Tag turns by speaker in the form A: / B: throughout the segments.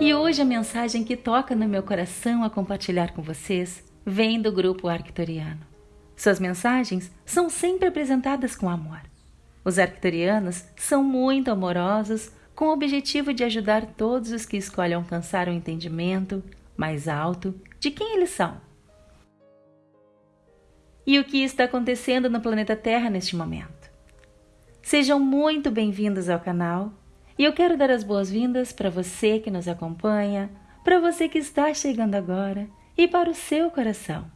A: E hoje a mensagem que toca no meu coração a compartilhar com vocês vem do grupo arcturiano. Suas mensagens são sempre apresentadas com amor. Os arcturianos são muito amorosos, com o objetivo de ajudar todos os que escolhem alcançar o um entendimento mais alto de quem eles são. E o que está acontecendo no planeta Terra neste momento. Sejam muito bem-vindos ao canal e eu quero dar as boas-vindas para você que nos acompanha, para você que está chegando agora e para o seu coração.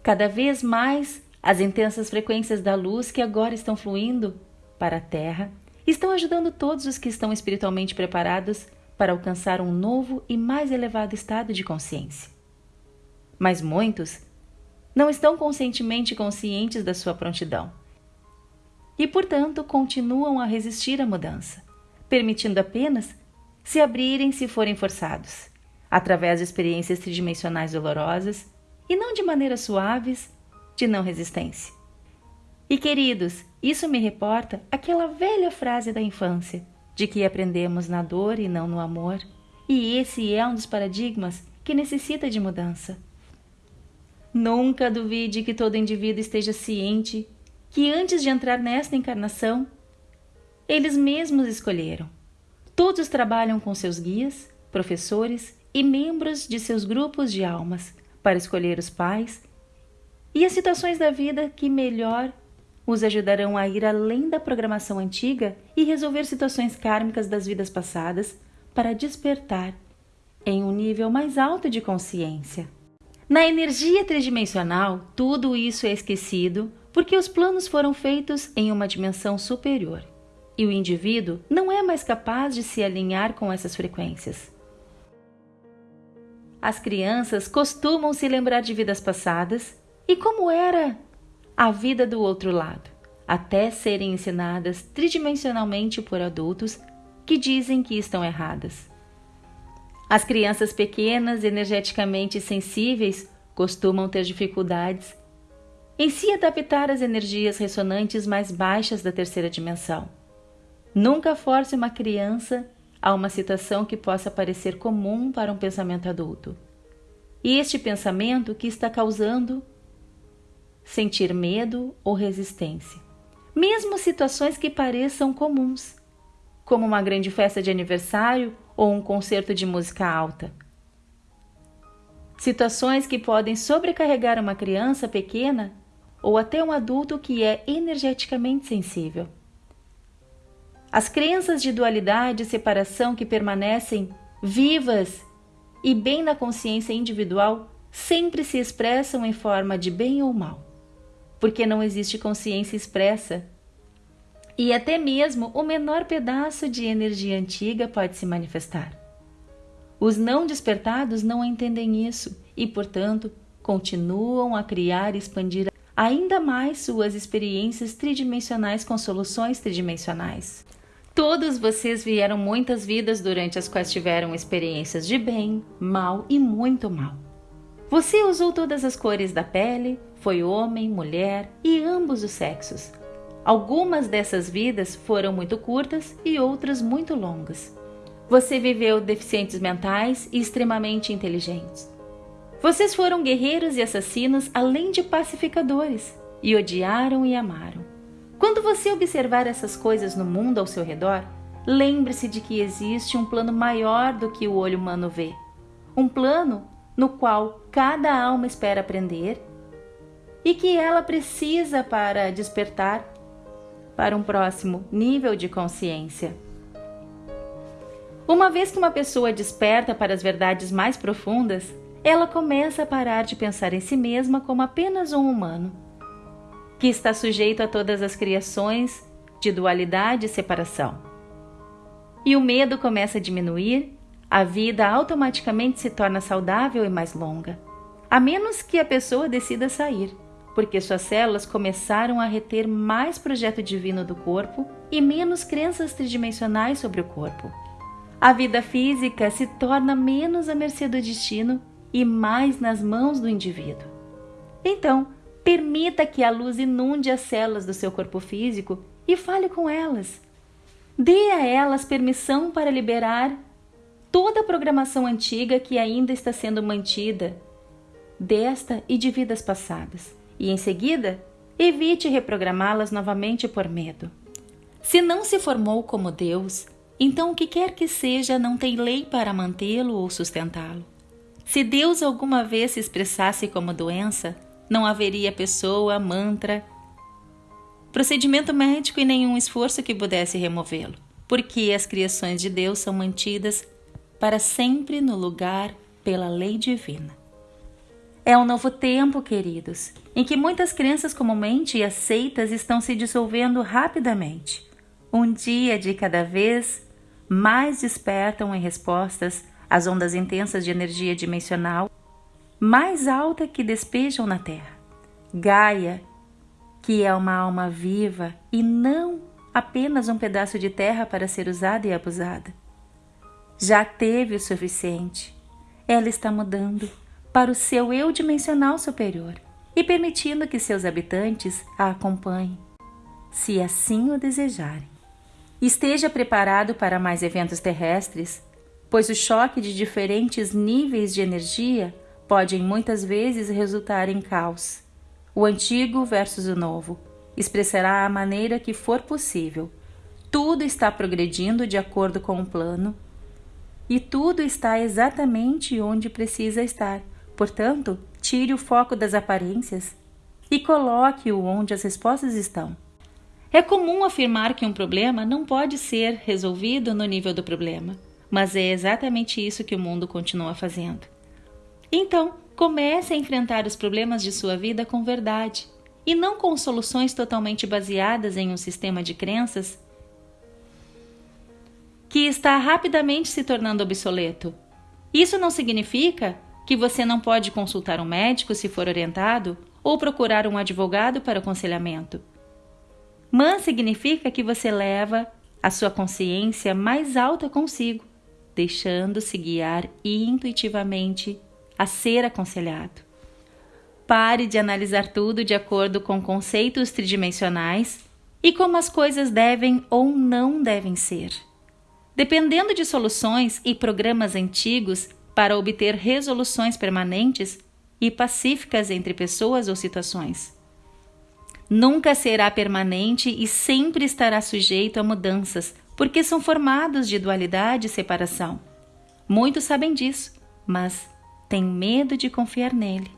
A: Cada vez mais, as intensas frequências da luz que agora estão fluindo para a Terra estão ajudando todos os que estão espiritualmente preparados para alcançar um novo e mais elevado estado de consciência. Mas muitos não estão conscientemente conscientes da sua prontidão e, portanto, continuam a resistir à mudança, permitindo apenas se abrirem se forem forçados, através de experiências tridimensionais dolorosas e não de maneiras suaves de não resistência. E queridos, isso me reporta aquela velha frase da infância, de que aprendemos na dor e não no amor, e esse é um dos paradigmas que necessita de mudança. Nunca duvide que todo indivíduo esteja ciente que antes de entrar nesta encarnação, eles mesmos escolheram. Todos trabalham com seus guias, professores e membros de seus grupos de almas para escolher os pais e as situações da vida que melhor os ajudarão a ir além da programação antiga e resolver situações kármicas das vidas passadas para despertar em um nível mais alto de consciência. Na energia tridimensional, tudo isso é esquecido porque os planos foram feitos em uma dimensão superior e o indivíduo não é mais capaz de se alinhar com essas frequências. As crianças costumam se lembrar de vidas passadas e como era a vida do outro lado, até serem ensinadas tridimensionalmente por adultos que dizem que estão erradas. As crianças pequenas, energeticamente sensíveis, costumam ter dificuldades em se adaptar às energias ressonantes mais baixas da terceira dimensão. Nunca force uma criança a uma situação que possa parecer comum para um pensamento adulto. E este pensamento que está causando sentir medo ou resistência. Mesmo situações que pareçam comuns, como uma grande festa de aniversário ou um concerto de música alta. Situações que podem sobrecarregar uma criança pequena ou até um adulto que é energeticamente sensível. As crenças de dualidade e separação que permanecem vivas e bem na consciência individual sempre se expressam em forma de bem ou mal, porque não existe consciência expressa. E até mesmo o menor pedaço de energia antiga pode se manifestar. Os não despertados não entendem isso e, portanto, continuam a criar e expandir ainda mais suas experiências tridimensionais com soluções tridimensionais. Todos vocês vieram muitas vidas durante as quais tiveram experiências de bem, mal e muito mal. Você usou todas as cores da pele, foi homem, mulher e ambos os sexos. Algumas dessas vidas foram muito curtas e outras muito longas. Você viveu deficientes mentais e extremamente inteligentes. Vocês foram guerreiros e assassinos além de pacificadores, e odiaram e amaram. Quando você observar essas coisas no mundo ao seu redor, lembre-se de que existe um plano maior do que o olho humano vê. Um plano no qual cada alma espera aprender e que ela precisa para despertar para um próximo nível de consciência. Uma vez que uma pessoa desperta para as verdades mais profundas, ela começa a parar de pensar em si mesma como apenas um humano, que está sujeito a todas as criações de dualidade e separação. E o medo começa a diminuir, a vida automaticamente se torna saudável e mais longa, a menos que a pessoa decida sair, porque suas células começaram a reter mais projeto divino do corpo e menos crenças tridimensionais sobre o corpo. A vida física se torna menos à mercê do destino e mais nas mãos do indivíduo. Então, permita que a luz inunde as células do seu corpo físico e fale com elas. Dê a elas permissão para liberar toda a programação antiga que ainda está sendo mantida desta e de vidas passadas. E em seguida, evite reprogramá-las novamente por medo. Se não se formou como Deus, então o que quer que seja não tem lei para mantê-lo ou sustentá-lo. Se Deus alguma vez se expressasse como doença, não haveria pessoa, mantra, procedimento médico e nenhum esforço que pudesse removê-lo, porque as criações de Deus são mantidas para sempre no lugar pela lei divina. É um novo tempo, queridos, em que muitas crenças comumente aceitas estão se dissolvendo rapidamente. Um dia de cada vez mais despertam em respostas às ondas intensas de energia dimensional mais alta que despejam na Terra. Gaia, que é uma alma viva e não apenas um pedaço de terra para ser usada e abusada. Já teve o suficiente. Ela está mudando para o seu eu dimensional superior e permitindo que seus habitantes a acompanhem, se assim o desejarem. Esteja preparado para mais eventos terrestres, pois o choque de diferentes níveis de energia pode muitas vezes resultar em caos. O antigo versus o novo expressará a maneira que for possível. Tudo está progredindo de acordo com o plano e tudo está exatamente onde precisa estar Portanto, tire o foco das aparências e coloque-o onde as respostas estão. É comum afirmar que um problema não pode ser resolvido no nível do problema, mas é exatamente isso que o mundo continua fazendo. Então, comece a enfrentar os problemas de sua vida com verdade e não com soluções totalmente baseadas em um sistema de crenças que está rapidamente se tornando obsoleto. Isso não significa que você não pode consultar um médico se for orientado ou procurar um advogado para aconselhamento. Man significa que você leva a sua consciência mais alta consigo, deixando-se guiar intuitivamente a ser aconselhado. Pare de analisar tudo de acordo com conceitos tridimensionais e como as coisas devem ou não devem ser. Dependendo de soluções e programas antigos para obter resoluções permanentes e pacíficas entre pessoas ou situações. Nunca será permanente e sempre estará sujeito a mudanças, porque são formados de dualidade e separação. Muitos sabem disso, mas têm medo de confiar nele.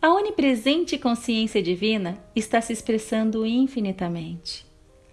A: A onipresente consciência divina está se expressando infinitamente.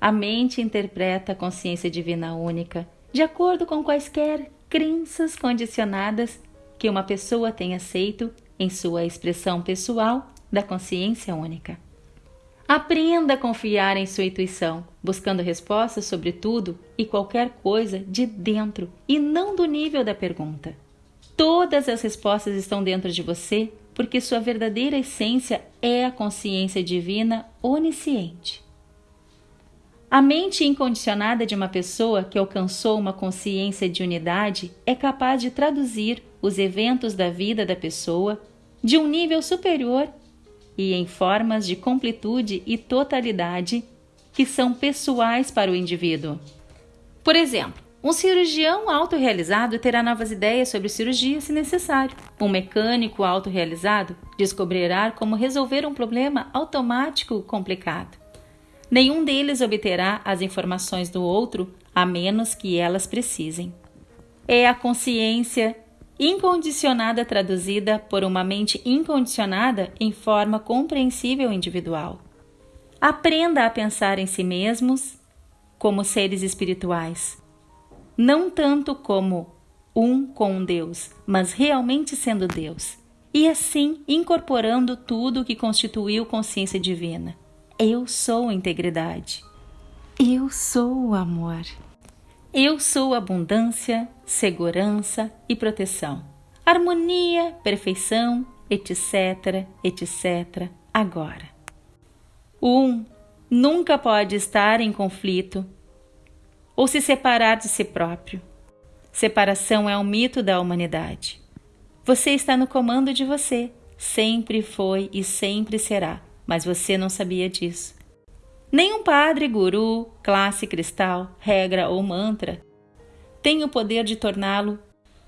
A: A mente interpreta a consciência divina única de acordo com quaisquer crenças condicionadas que uma pessoa tem aceito em sua expressão pessoal da consciência única. Aprenda a confiar em sua intuição, buscando respostas sobre tudo e qualquer coisa de dentro e não do nível da pergunta. Todas as respostas estão dentro de você porque sua verdadeira essência é a consciência divina onisciente. A mente incondicionada de uma pessoa que alcançou uma consciência de unidade é capaz de traduzir os eventos da vida da pessoa de um nível superior e em formas de completude e totalidade que são pessoais para o indivíduo. Por exemplo, um cirurgião autorrealizado terá novas ideias sobre cirurgia se necessário. Um mecânico autorrealizado descobrirá como resolver um problema automático complicado. Nenhum deles obterá as informações do outro a menos que elas precisem. É a consciência incondicionada traduzida por uma mente incondicionada em forma compreensível individual. Aprenda a pensar em si mesmos como seres espirituais, não tanto como um com Deus, mas realmente sendo Deus, e assim incorporando tudo o que constituiu consciência divina. Eu sou integridade. Eu sou o amor. Eu sou abundância, segurança e proteção. Harmonia, perfeição, etc, etc. Agora. O um nunca pode estar em conflito ou se separar de si próprio. Separação é um mito da humanidade. Você está no comando de você, sempre foi e sempre será, mas você não sabia disso. Nenhum padre, guru, classe cristal, regra ou mantra tem o poder de torná-lo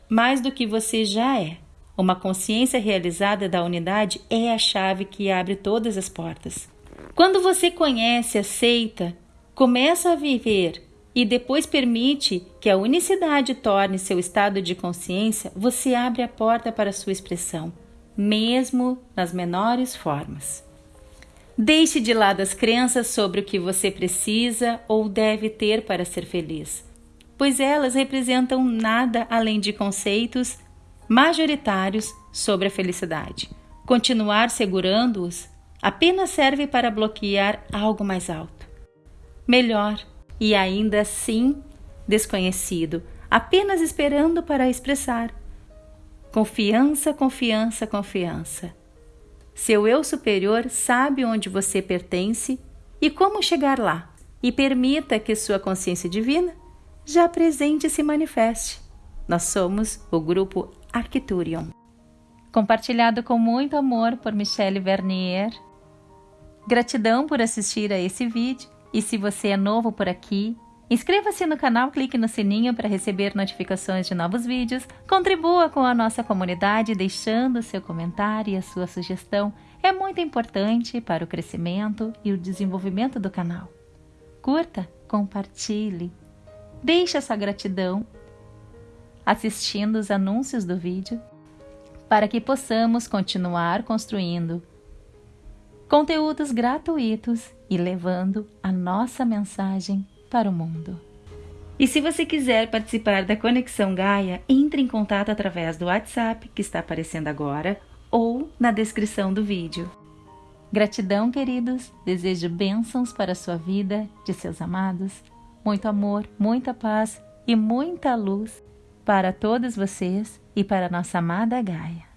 A: mais do que você já é. Uma consciência realizada da unidade é a chave que abre todas as portas. Quando você conhece, aceita, começa a viver e depois permite que a unicidade torne seu estado de consciência, você abre a porta para sua expressão, mesmo nas menores formas. Deixe de lado as crenças sobre o que você precisa ou deve ter para ser feliz, pois elas representam nada além de conceitos majoritários sobre a felicidade. Continuar segurando-os apenas serve para bloquear algo mais alto. Melhor e ainda assim desconhecido, apenas esperando para expressar. Confiança, confiança, confiança. Seu eu superior sabe onde você pertence e como chegar lá, e permita que sua consciência divina já presente se manifeste. Nós somos o grupo Arcturion. Compartilhado com muito amor por Michelle Vernier. Gratidão por assistir a esse vídeo e se você é novo por aqui, inscreva-se no canal, clique no sininho para receber notificações de novos vídeos, contribua com a nossa comunidade deixando seu comentário e a sua sugestão. É muito importante para o crescimento e o desenvolvimento do canal. Curta, compartilhe, deixe essa gratidão assistindo os anúncios do vídeo para que possamos continuar construindo conteúdos gratuitos e levando a nossa mensagem para o mundo. E se você quiser participar da Conexão Gaia, entre em contato através do WhatsApp que está aparecendo agora ou na descrição do vídeo. Gratidão, queridos. Desejo bênçãos para a sua vida, de seus amados. Muito amor, muita paz e muita luz para todos vocês e para nossa amada Gaia.